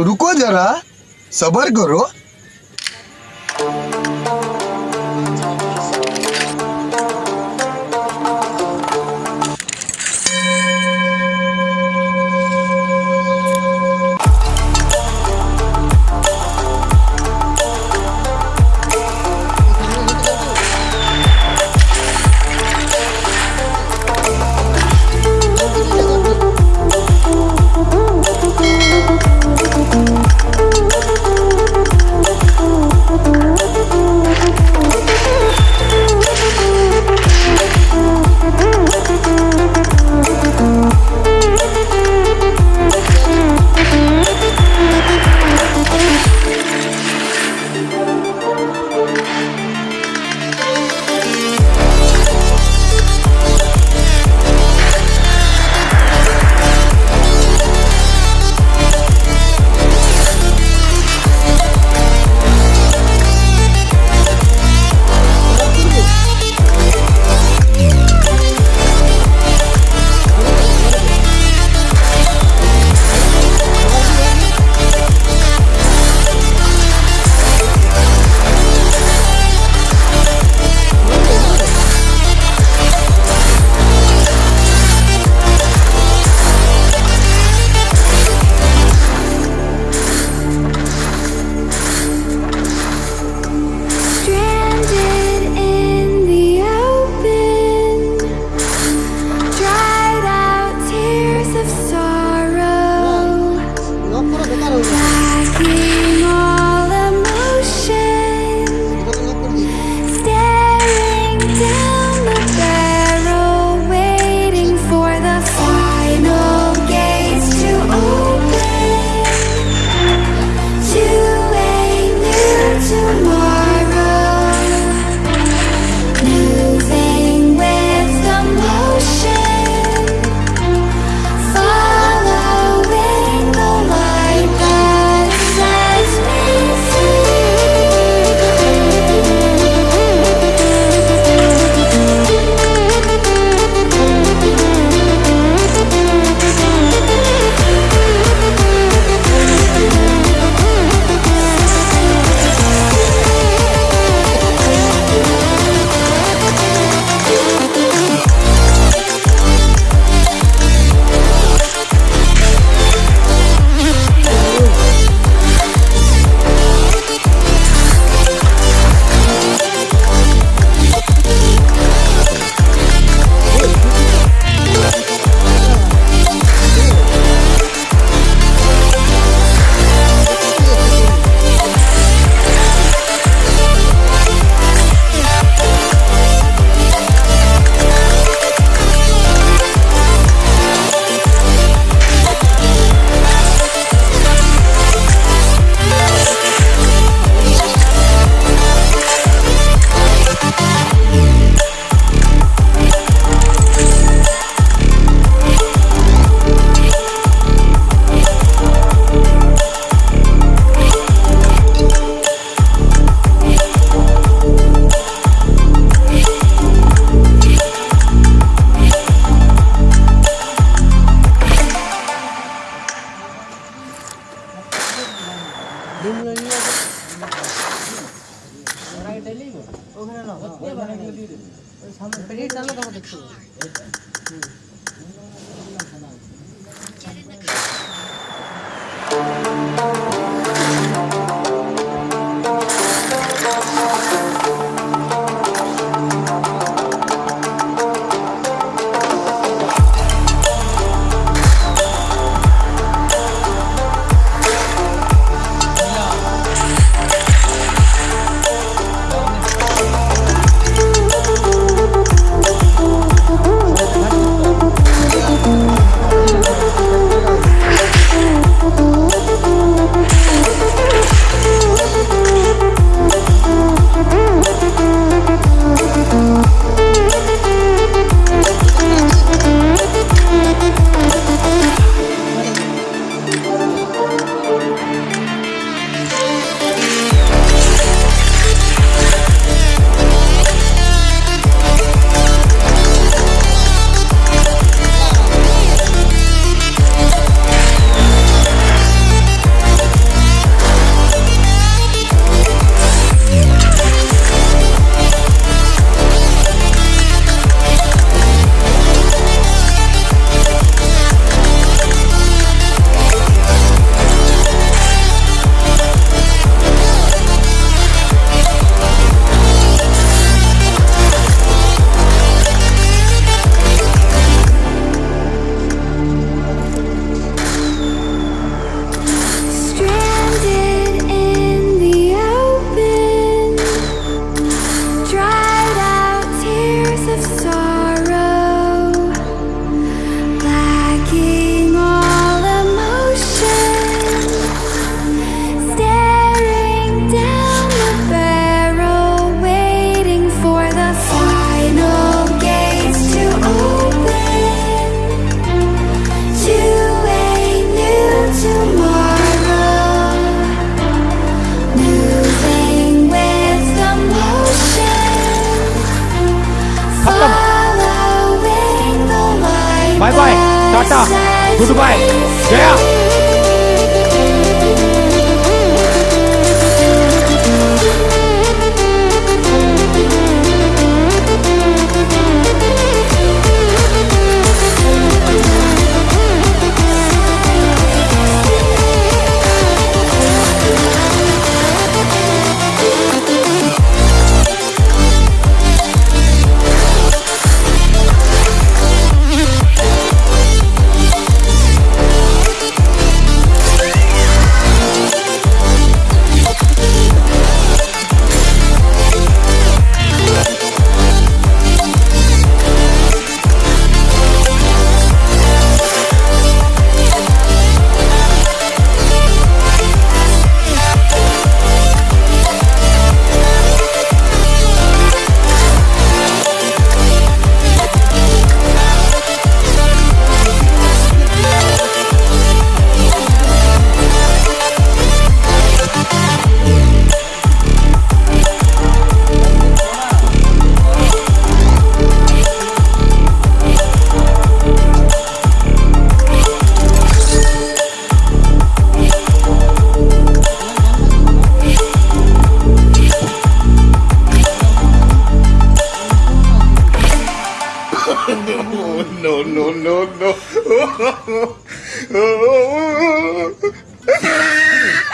रुको जरा सबर करो। हम प्रेरित कर लो तो देखो। 마이大大따따무두 바. No, no, no, no.